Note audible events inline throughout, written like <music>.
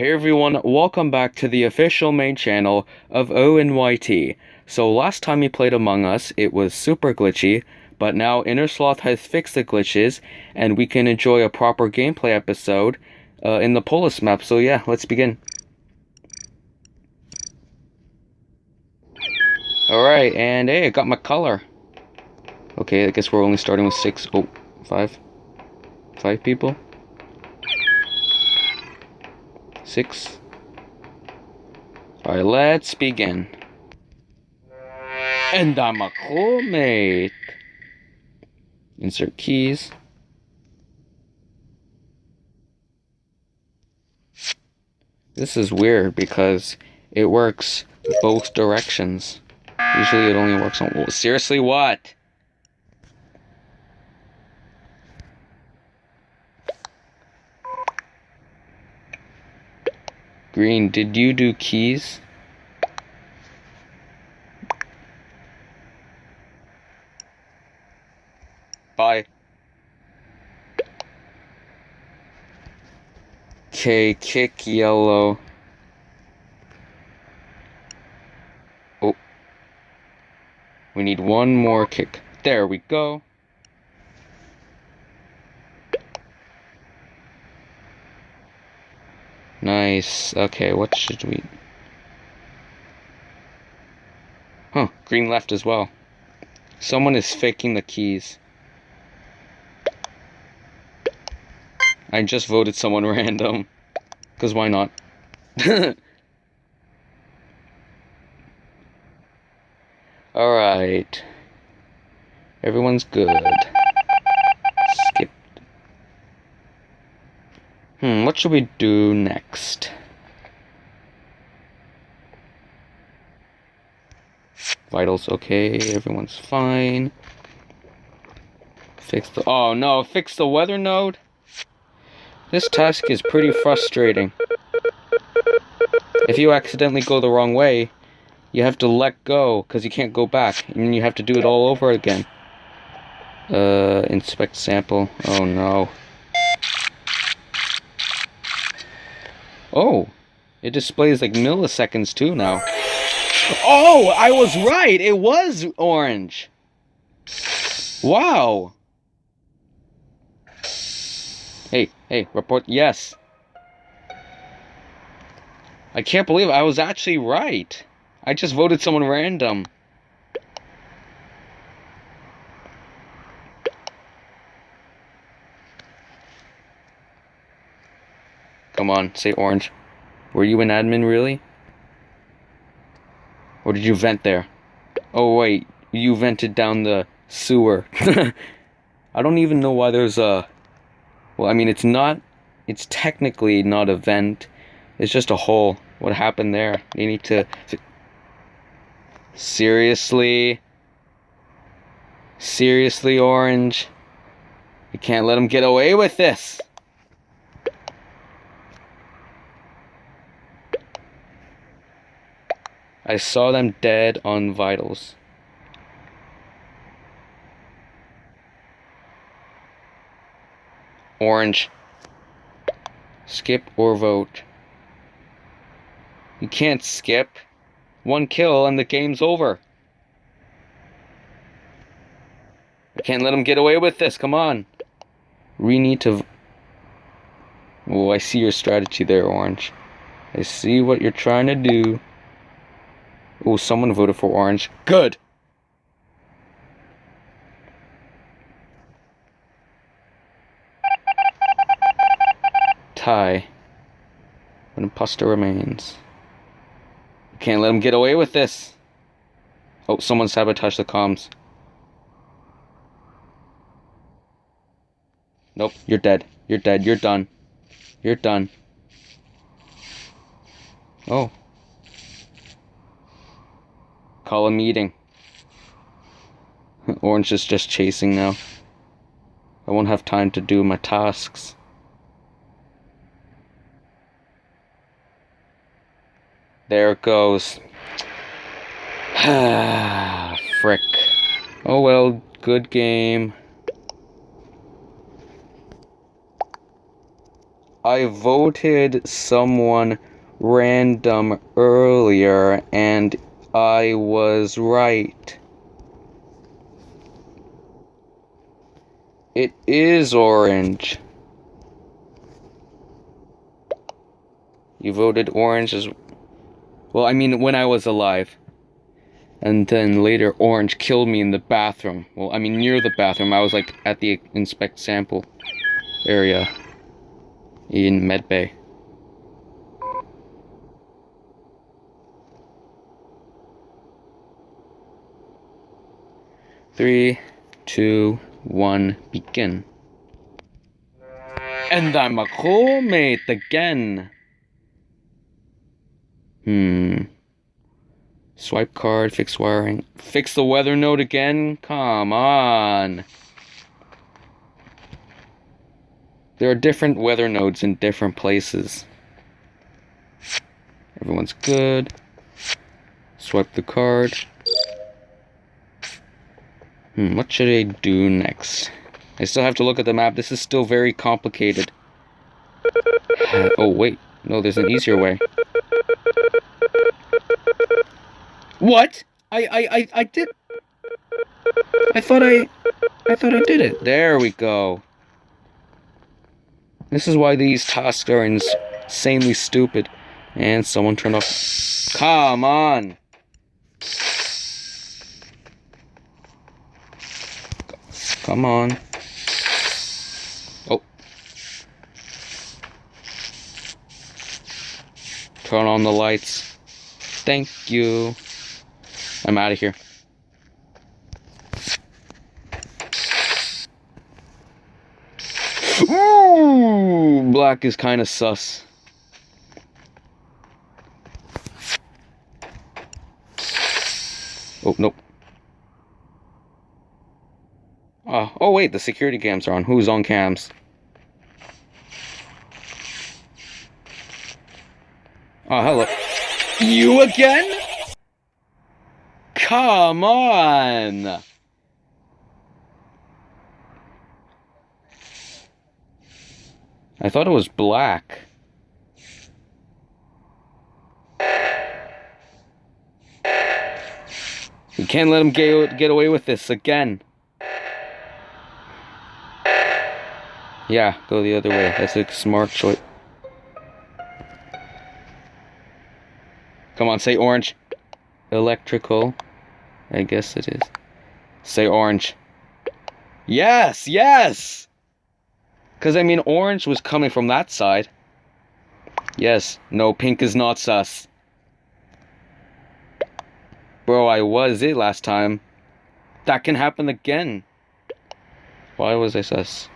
Hey everyone, welcome back to the official main channel of ONYT. So last time we played Among Us, it was super glitchy, but now Innersloth has fixed the glitches, and we can enjoy a proper gameplay episode uh, in the Polus map. So yeah, let's begin. Alright, and hey, I got my color. Okay, I guess we're only starting with six, oh, five, five people. Six. Alright, let's begin. And I'm a crewmate. Insert keys. This is weird because it works both directions. Usually it only works on... seriously, what? Green, did you do keys? Bye. Okay, kick yellow. Oh. We need one more kick. There we go. Nice. Okay, what should we... Huh, green left as well. Someone is faking the keys. I just voted someone <laughs> random. Because why not? <laughs> Alright. Everyone's good. Hmm, what should we do next? Vitals okay, everyone's fine. Fix the- oh no, fix the weather node? This task is pretty frustrating. If you accidentally go the wrong way, you have to let go, because you can't go back, and you have to do it all over again. Uh, inspect sample. Oh no. Oh, it displays like milliseconds too now. Oh, I was right. It was orange. Wow. Hey, hey, report. Yes. I can't believe I was actually right. I just voted someone random. Come on, say orange. Were you an admin, really? Or did you vent there? Oh, wait. You vented down the sewer. <laughs> I don't even know why there's a... Well, I mean, it's not... It's technically not a vent. It's just a hole. What happened there? You need to... Seriously? Seriously, Orange? You can't let him get away with this! I saw them dead on vitals. Orange. Skip or vote. You can't skip. One kill and the game's over. I can't let him get away with this. Come on. We need to... Oh, I see your strategy there, Orange. I see what you're trying to do. Oh, someone voted for orange. Good. Tie. An imposter remains. Can't let him get away with this. Oh, someone sabotaged the comms. Nope, you're dead. You're dead. You're done. You're done. Oh. Call a meeting. Orange is just chasing now. I won't have time to do my tasks. There it goes. <sighs> Frick. Oh well, good game. I voted someone random earlier and I was right. It is orange. You voted orange as well, I mean when I was alive. And then later orange killed me in the bathroom. Well, I mean near the bathroom. I was like at the inspect sample area in medbay. Three, two, one, begin. And I'm a crewmate again. Hmm. Swipe card, fix wiring. Fix the weather node again? Come on. There are different weather nodes in different places. Everyone's good. Swipe the card. Hmm, what should I do next? I still have to look at the map. This is still very complicated. oh, wait. No, there's an easier way. What? I, I, I, I did... I thought I... I thought I did it. There we go. This is why these tasks are insanely stupid. And someone turned off... Come on! Come on. Oh. Turn on the lights. Thank you. I'm out of here. Ooh, black is kind of sus. Oh, nope. Oh, wait, the security cams are on. Who's on cams? Oh, hello. You again? Come on! I thought it was black. We can't let him get, get away with this again. Yeah, go the other way. That's a smart choice. Come on, say orange. Electrical. I guess it is. Say orange. Yes, yes! Because, I mean, orange was coming from that side. Yes, no, pink is not sus. Bro, I was it last time. That can happen again. Why was I sus?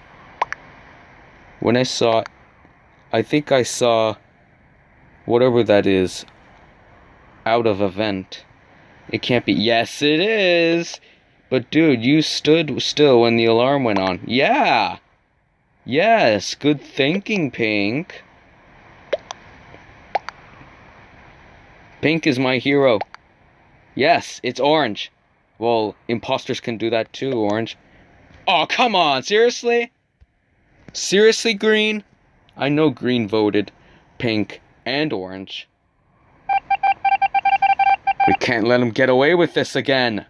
When I saw... I think I saw... Whatever that is. Out of event. It can't be. Yes, it is. But dude, you stood still when the alarm went on. Yeah. Yes, good thinking, Pink. Pink is my hero. Yes, it's orange. Well, imposters can do that too, orange. Oh, come on, seriously? Seriously, green? I know green voted pink and orange. We can't let him get away with this again.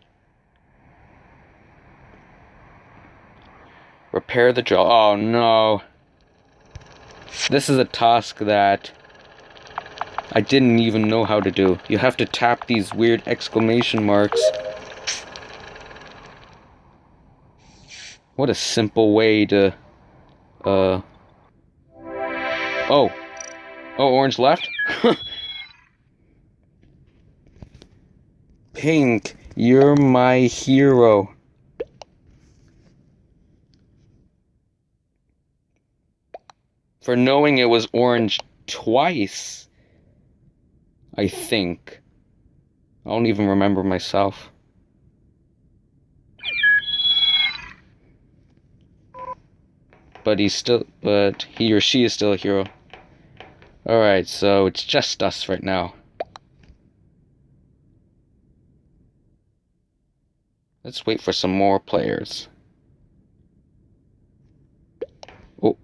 Repair the jaw. Oh no. This is a task that I didn't even know how to do. You have to tap these weird exclamation marks. What a simple way to, uh... Oh. Oh, orange left? <laughs> Pink, you're my hero. For knowing it was orange twice. I think. I don't even remember myself. but he's still but he or she is still a hero. Alright, so it's just us right now. Let's wait for some more players. Oh.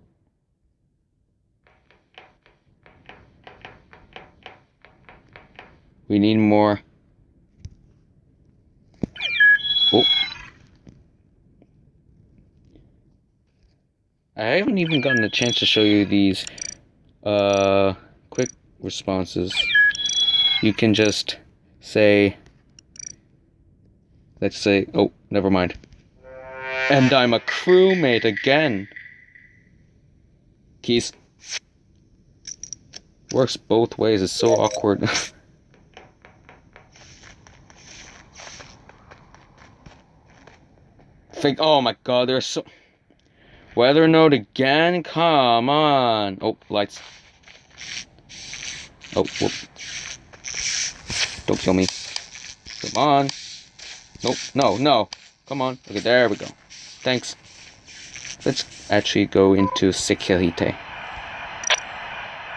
We need more haven't even gotten a chance to show you these uh quick responses. You can just say let's say oh, never mind. And I'm a crewmate again. Keys. Works both ways, it's so awkward. <laughs> Think, oh my god, there's so... Weather node again? Come on. Oh, lights. Oh, whoop. Don't kill me. Come on. Nope, no, no. Come on. Okay, there we go. Thanks. Let's actually go into Securite.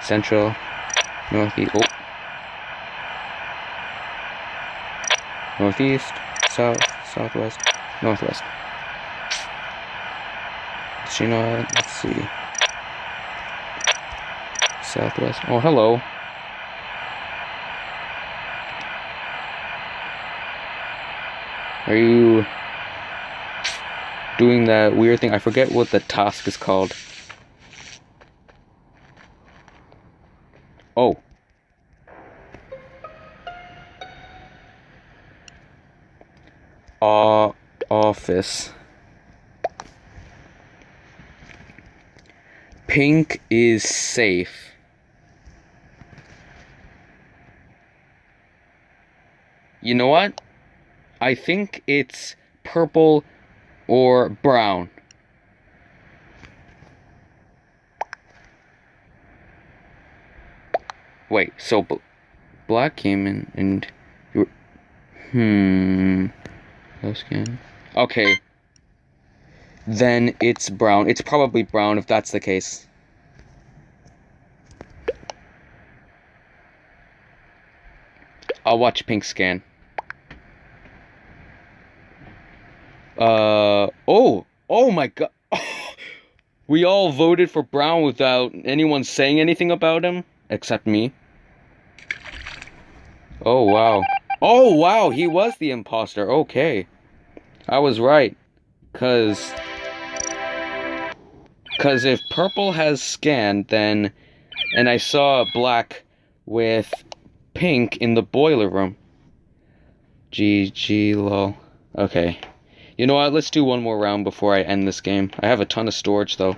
Central, Northeast, oh. Northeast, South, Southwest, Northwest. You know, let's see. Southwest. Oh, hello. Are you doing that weird thing? I forget what the task is called. Oh. Uh, office. Pink is safe. You know what? I think it's purple or brown. Wait, so black came in and you were, hmm. Okay. Then it's brown. It's probably brown if that's the case. I'll watch pink scan. Uh oh oh my god. <laughs> we all voted for Brown without anyone saying anything about him except me. Oh wow. Oh wow, he was the imposter. Okay. I was right. Cuz cuz if purple has scanned then and I saw black with pink in the boiler room. GG lol. Okay. You know what? Let's do one more round before I end this game. I have a ton of storage, though.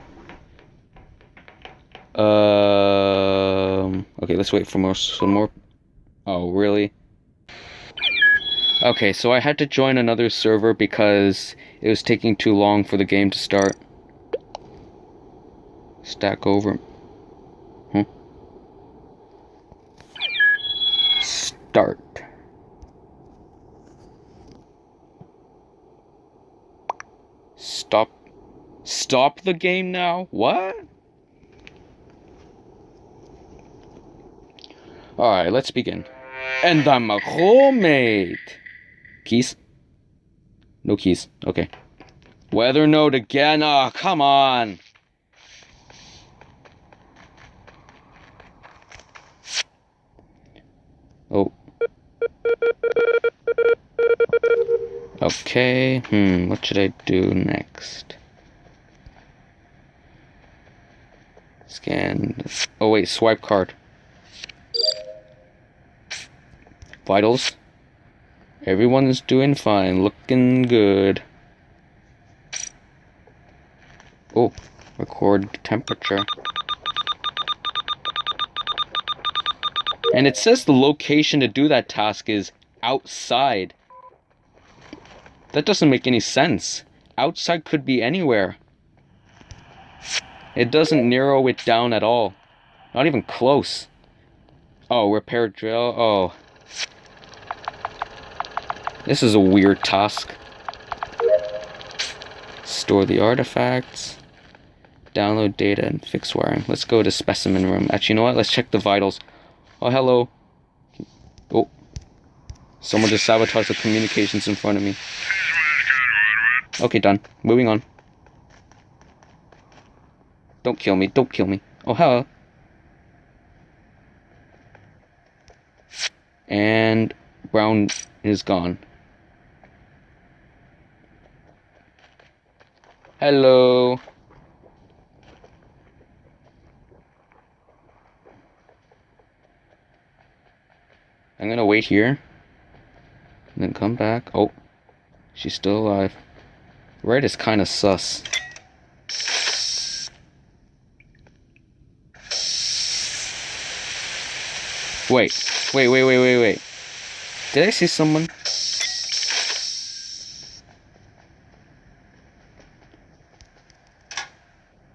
Um. Okay, let's wait for more. Some more. Oh, really? Okay, so I had to join another server because it was taking too long for the game to start. Stack over. Huh? Start. Stop. Stop the game now? What? Alright, let's begin. And I'm a crewmate. Keys? No keys. Okay. Weather node again. Oh, come on. Oh. Okay, hmm, what should I do next? Scan. Oh, wait, swipe card. Vitals. Everyone's doing fine, looking good. Oh, record temperature. And it says the location to do that task is outside. That doesn't make any sense. Outside could be anywhere. It doesn't narrow it down at all. Not even close. Oh, repair drill. Oh. This is a weird task. Store the artifacts. Download data and fix wiring. Let's go to specimen room. Actually, you know what? Let's check the vitals. Oh, hello. Oh. Someone just sabotaged the communications in front of me. Okay, done. Moving on. Don't kill me. Don't kill me. Oh, hello. And brown is gone. Hello. I'm gonna wait here. And then come back. Oh. She's still alive. Red is kind of sus. Wait, wait, wait, wait, wait, wait. Did I see someone?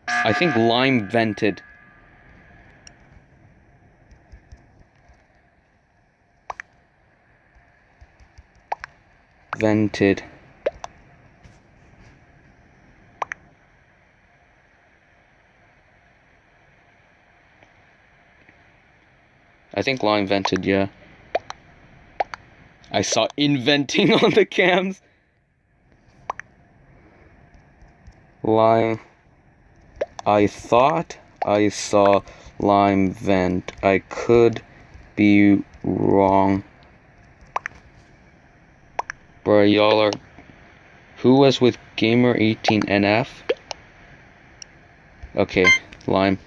I think Lime vented. Vented. I think Lime invented, yeah. I saw inventing <laughs> on the cams. Lime. I thought I saw lime vent. I could be wrong. Bro, y'all are. Who was with Gamer18NF? Okay, lime.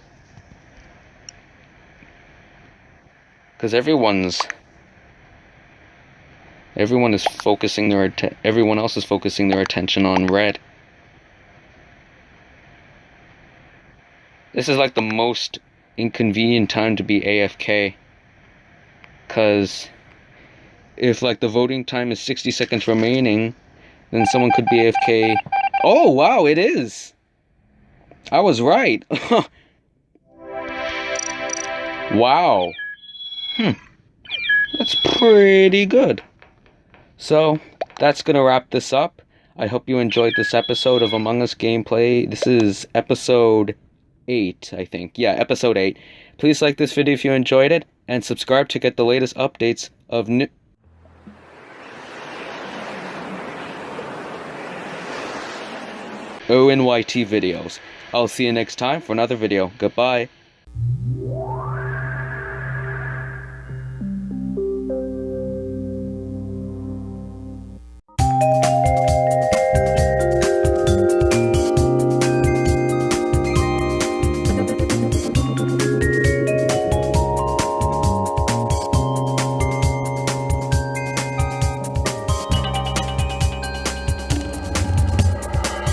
Because everyone's. Everyone is focusing their. Everyone else is focusing their attention on red. This is like the most inconvenient time to be AFK. Because if like the voting time is 60 seconds remaining, then someone could be AFK. Oh, wow, it is. I was right. <laughs> wow. Hmm. That's pretty good. So, that's going to wrap this up. I hope you enjoyed this episode of Among Us gameplay. This is episode 8, I think. Yeah, episode 8. Please like this video if you enjoyed it, and subscribe to get the latest updates of new. ONYT videos. I'll see you next time for another video. Goodbye.